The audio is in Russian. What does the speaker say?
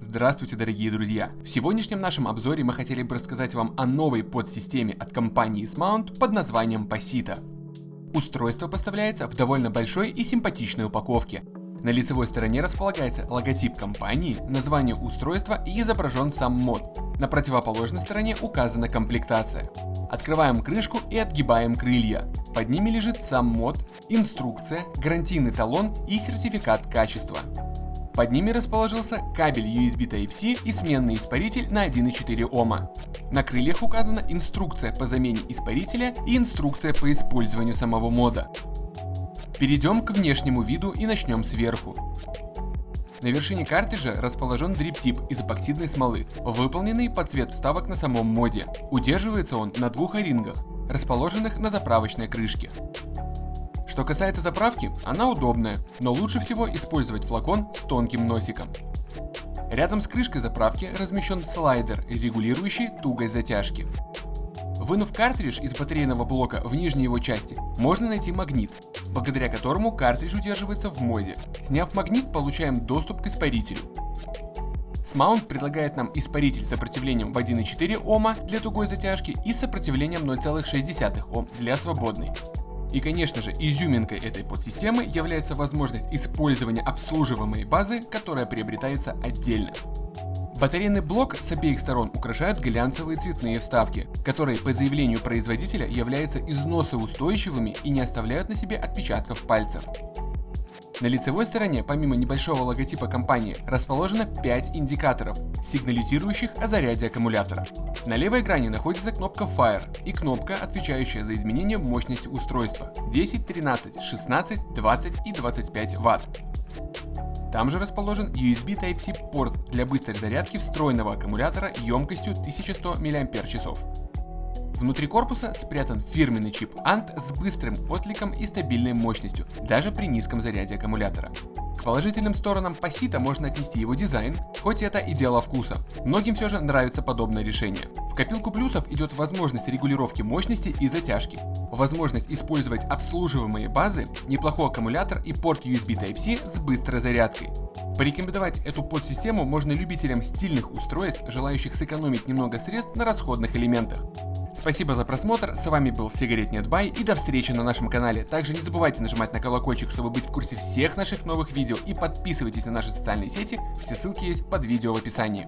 Здравствуйте, дорогие друзья! В сегодняшнем нашем обзоре мы хотели бы рассказать вам о новой подсистеме от компании Smount под названием Pasita. Устройство поставляется в довольно большой и симпатичной упаковке. На лицевой стороне располагается логотип компании, название устройства и изображен сам мод. На противоположной стороне указана комплектация. Открываем крышку и отгибаем крылья. Под ними лежит сам мод, инструкция, гарантийный талон и сертификат качества. Под ними расположился кабель USB Type-C и сменный испаритель на 1,4 Ома. На крыльях указана инструкция по замене испарителя и инструкция по использованию самого мода. Перейдем к внешнему виду и начнем сверху. На вершине картриджа расположен дрип-тип из эпоксидной смолы, выполненный под цвет вставок на самом моде. Удерживается он на двух о-рингах, расположенных на заправочной крышке. Что касается заправки, она удобная, но лучше всего использовать флакон с тонким носиком. Рядом с крышкой заправки размещен слайдер, регулирующий тугость затяжки. Вынув картридж из батарейного блока в нижней его части, можно найти магнит, благодаря которому картридж удерживается в моде. Сняв магнит, получаем доступ к испарителю. Смаунт предлагает нам испаритель с сопротивлением в 1,4 Ома для тугой затяжки и с сопротивлением 0,6 Ом для свободной. И конечно же, изюминкой этой подсистемы является возможность использования обслуживаемой базы, которая приобретается отдельно. Батарейный блок с обеих сторон украшают глянцевые цветные вставки, которые по заявлению производителя являются износоустойчивыми и не оставляют на себе отпечатков пальцев. На лицевой стороне, помимо небольшого логотипа компании, расположено 5 индикаторов, сигнализирующих о заряде аккумулятора. На левой грани находится кнопка Fire и кнопка, отвечающая за изменение мощности устройства 10, 13, 16, 20 и 25 Вт. Там же расположен USB Type-C порт для быстрой зарядки встроенного аккумулятора емкостью 1100 мАч. Внутри корпуса спрятан фирменный чип ANT с быстрым откликом и стабильной мощностью, даже при низком заряде аккумулятора. К положительным сторонам Пасита можно отнести его дизайн, хоть это и дело вкуса. Многим все же нравится подобное решение. В копилку плюсов идет возможность регулировки мощности и затяжки, возможность использовать обслуживаемые базы, неплохой аккумулятор и порт USB Type-C с быстрой зарядкой. Порекомендовать эту подсистему можно любителям стильных устройств, желающих сэкономить немного средств на расходных элементах. Спасибо за просмотр, с вами был Сигарет Нетбай и до встречи на нашем канале. Также не забывайте нажимать на колокольчик, чтобы быть в курсе всех наших новых видео и подписывайтесь на наши социальные сети, все ссылки есть под видео в описании.